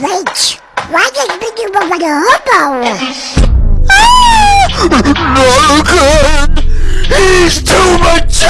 Wait, why does Biggie look with a hobo? no Logan! He's too much!